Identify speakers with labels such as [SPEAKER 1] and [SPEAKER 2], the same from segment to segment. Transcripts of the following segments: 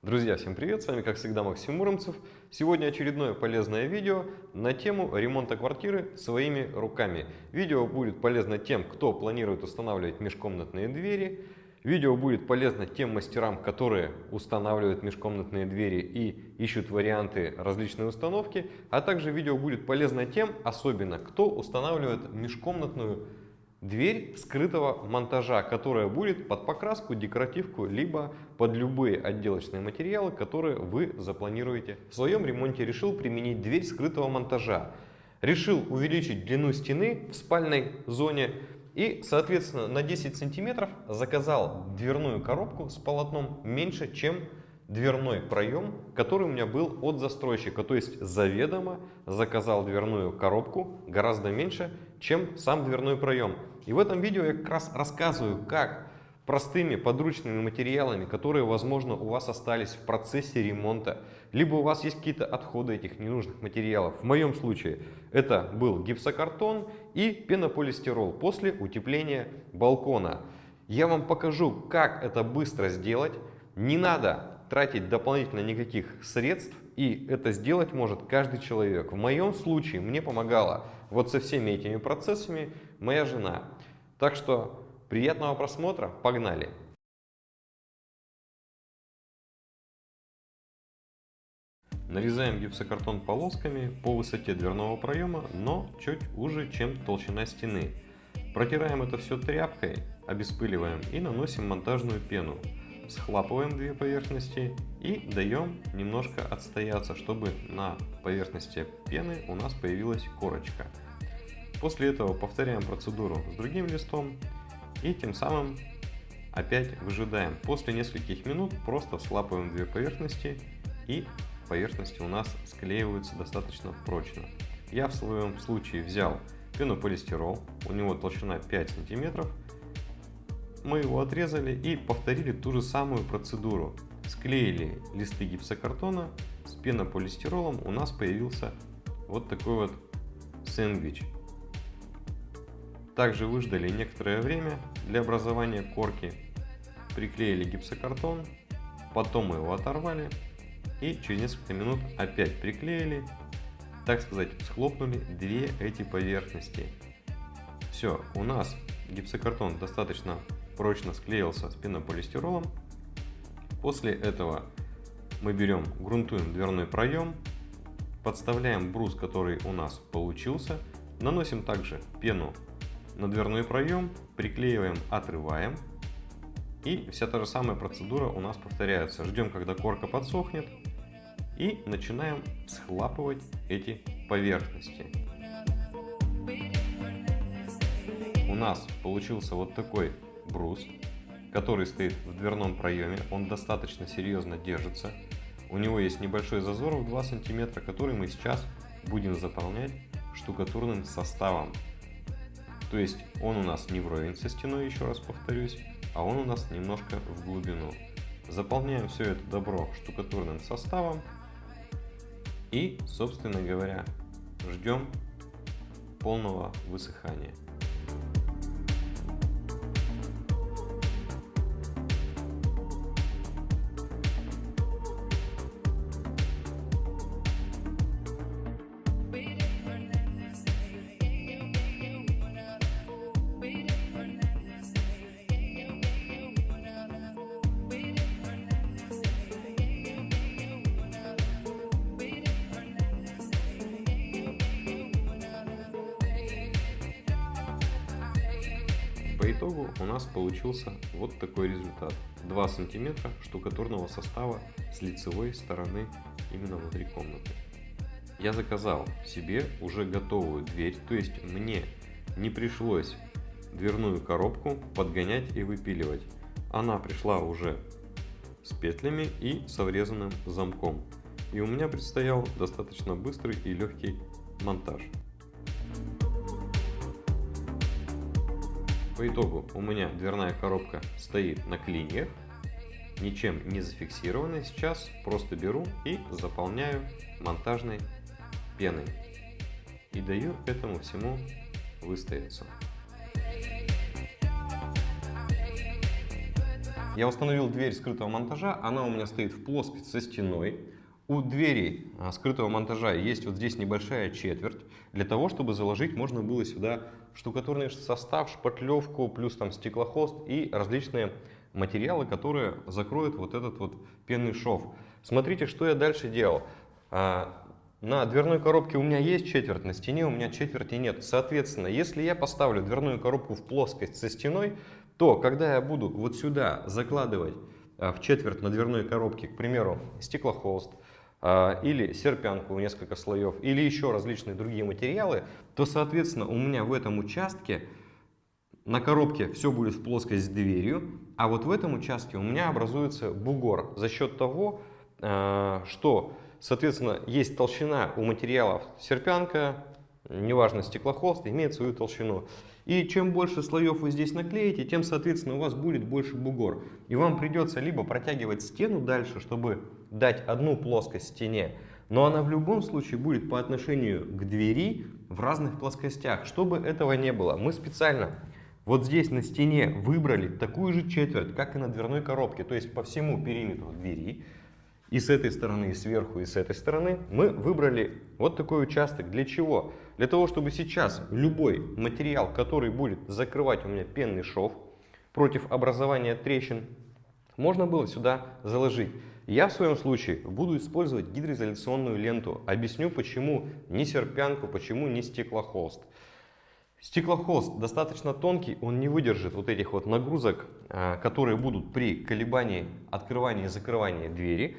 [SPEAKER 1] Друзья, всем привет! С вами, как всегда, Максим Муромцев. Сегодня очередное полезное видео на тему ремонта квартиры своими руками. Видео будет полезно тем, кто планирует устанавливать межкомнатные двери. Видео будет полезно тем мастерам, которые устанавливают межкомнатные двери и ищут варианты различной установки. А также видео будет полезно тем, особенно кто устанавливает межкомнатную скрытого монтажа, которая будет под покраску, декоративку, либо под любые отделочные материалы, которые вы запланируете. В своем ремонте решил применить дверь скрытого монтажа. Решил увеличить длину стены в спальной зоне и, соответственно, на 10 сантиметров заказал дверную коробку с полотном меньше, чем дверной проем, который у меня был от застройщика. То есть заведомо заказал дверную коробку гораздо меньше, чем сам дверной проем. И в этом видео я как раз рассказываю, как простыми подручными материалами, которые, возможно, у вас остались в процессе ремонта, либо у вас есть какие-то отходы этих ненужных материалов. В моем случае это был гипсокартон и пенополистирол после утепления балкона. Я вам покажу, как это быстро сделать. Не надо тратить дополнительно никаких средств, и это сделать может каждый человек. В моем случае мне помогала вот со всеми этими процессами моя жена. Так что приятного просмотра, погнали! Нарезаем гипсокартон полосками по высоте дверного проема, но чуть уже, чем толщина стены. Протираем это все тряпкой, обеспыливаем и наносим монтажную пену схлапываем две поверхности и даем немножко отстояться, чтобы на поверхности пены у нас появилась корочка. После этого повторяем процедуру с другим листом и тем самым опять выжидаем. После нескольких минут просто слапываем две поверхности и поверхности у нас склеиваются достаточно прочно. Я в своем случае взял пенополистирол, у него толщина 5 сантиметров, мы его отрезали и повторили ту же самую процедуру. Склеили листы гипсокартона с пенополистиролом, у нас появился вот такой вот сэндвич. Также выждали некоторое время для образования корки, приклеили гипсокартон, потом мы его оторвали и через несколько минут опять приклеили, так сказать, схлопнули две эти поверхности. Все, у нас гипсокартон достаточно прочно склеился с пенополистиролом. После этого мы берем, грунтуем дверной проем, подставляем брус, который у нас получился, наносим также пену на дверной проем, приклеиваем, отрываем. И вся та же самая процедура у нас повторяется. Ждем, когда корка подсохнет и начинаем схлапывать эти поверхности. У нас получился вот такой брус, который стоит в дверном проеме. Он достаточно серьезно держится. У него есть небольшой зазор в 2 сантиметра, который мы сейчас будем заполнять штукатурным составом. То есть он у нас не вровень со стеной, еще раз повторюсь, а он у нас немножко в глубину. Заполняем все это добро штукатурным составом и, собственно говоря, ждем полного высыхания. По итогу у нас получился вот такой результат. 2 сантиметра штукатурного состава с лицевой стороны именно внутри комнаты. Я заказал себе уже готовую дверь, то есть мне не пришлось дверную коробку подгонять и выпиливать. Она пришла уже с петлями и со врезанным замком. И у меня предстоял достаточно быстрый и легкий монтаж. По итогу у меня дверная коробка стоит на клиньях, ничем не зафиксированная. Сейчас просто беру и заполняю монтажной пеной. И даю этому всему выстояться. Я установил дверь скрытого монтажа, она у меня стоит в плоскости со стеной. У двери а, скрытого монтажа есть вот здесь небольшая четверть. Для того, чтобы заложить, можно было сюда штукатурный состав, шпатлевку, плюс там стеклохост и различные материалы, которые закроют вот этот вот пенный шов. Смотрите, что я дальше делал. А, на дверной коробке у меня есть четверть, на стене у меня четверти нет. Соответственно, если я поставлю дверную коробку в плоскость со стеной, то когда я буду вот сюда закладывать а, в четверть на дверной коробке, к примеру, стеклохолст, или серпянку несколько слоев, или еще различные другие материалы, то, соответственно, у меня в этом участке на коробке все будет в плоскость с дверью, а вот в этом участке у меня образуется бугор. За счет того, а, что, соответственно, есть толщина у материалов серпянка, неважно стеклохолст, имеет свою толщину. И чем больше слоев вы здесь наклеите, тем, соответственно, у вас будет больше бугор. И вам придется либо протягивать стену дальше, чтобы дать одну плоскость стене, но она в любом случае будет по отношению к двери в разных плоскостях. Чтобы этого не было, мы специально вот здесь на стене выбрали такую же четверть, как и на дверной коробке, то есть по всему периметру двери. И с этой стороны, и сверху, и с этой стороны мы выбрали вот такой участок. Для чего? Для того, чтобы сейчас любой материал, который будет закрывать у меня пенный шов против образования трещин, можно было сюда заложить. Я в своем случае буду использовать гидроизоляционную ленту. Объясню, почему не серпянку, почему не стеклохолст. Стеклохолст достаточно тонкий, он не выдержит вот этих вот нагрузок, а, которые будут при колебании открывания и закрывания двери.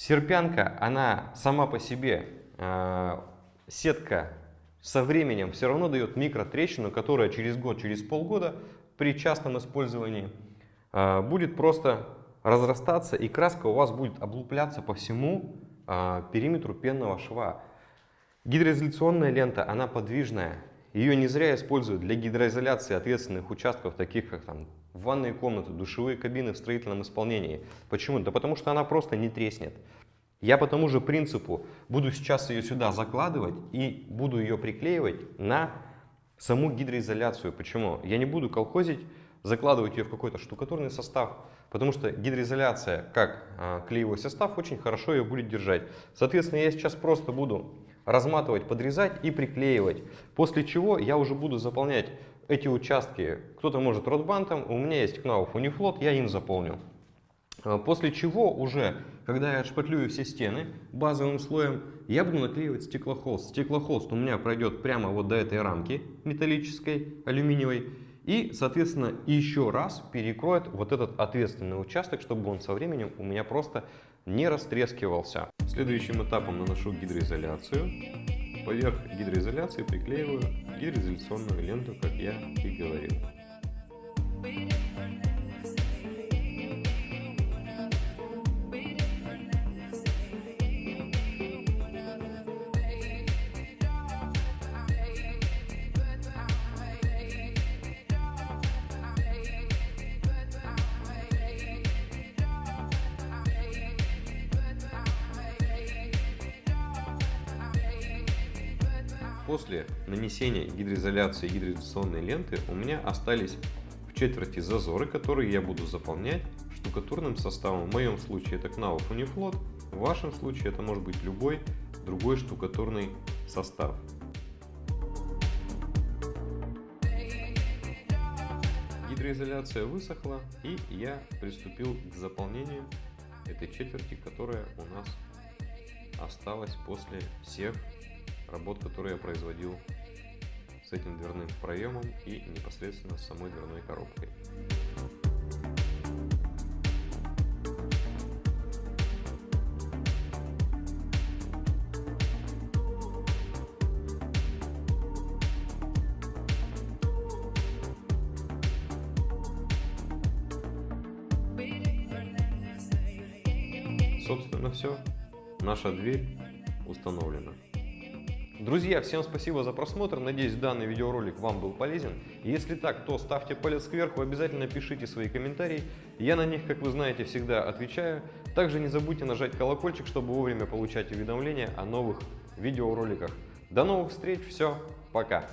[SPEAKER 1] Серпянка, она сама по себе, э, сетка со временем все равно дает микротрещину, которая через год, через полгода при частном использовании э, будет просто разрастаться и краска у вас будет облупляться по всему э, периметру пенного шва. Гидроизоляционная лента, она подвижная. Ее не зря используют для гидроизоляции ответственных участков, таких как там ванные комнаты, душевые кабины в строительном исполнении. Почему? Да потому что она просто не треснет. Я по тому же принципу буду сейчас ее сюда закладывать и буду ее приклеивать на саму гидроизоляцию. Почему? Я не буду колхозить, закладывать ее в какой-то штукатурный состав, потому что гидроизоляция, как а, клеевой состав, очень хорошо ее будет держать. Соответственно, я сейчас просто буду разматывать, подрезать и приклеивать. После чего я уже буду заполнять эти участки. Кто-то может ротбантом, у меня есть Knauf Uniflot, я им заполню. А, после чего уже, когда я отшпатлюю все стены базовым слоем, я буду наклеивать стеклохолст. Стеклохолст у меня пройдет прямо вот до этой рамки металлической, алюминиевой. И, соответственно, еще раз перекроет вот этот ответственный участок, чтобы он со временем у меня просто не растрескивался. Следующим этапом наношу гидроизоляцию. Поверх гидроизоляции приклеиваю гидроизоляционную ленту, как я и говорил. После нанесения гидроизоляции гидроизоляционной ленты у меня остались в четверти зазоры, которые я буду заполнять штукатурным составом. В моем случае это Knauf Uniflot, в вашем случае это может быть любой другой штукатурный состав. Гидроизоляция высохла и я приступил к заполнению этой четверти, которая у нас осталась после всех работ, которые я производил с этим дверным проемом и непосредственно с самой дверной коробкой. Собственно все, наша дверь установлена. Друзья, всем спасибо за просмотр. Надеюсь, данный видеоролик вам был полезен. Если так, то ставьте палец кверху, обязательно пишите свои комментарии. Я на них, как вы знаете, всегда отвечаю. Также не забудьте нажать колокольчик, чтобы вовремя получать уведомления о новых видеороликах. До новых встреч, все, пока!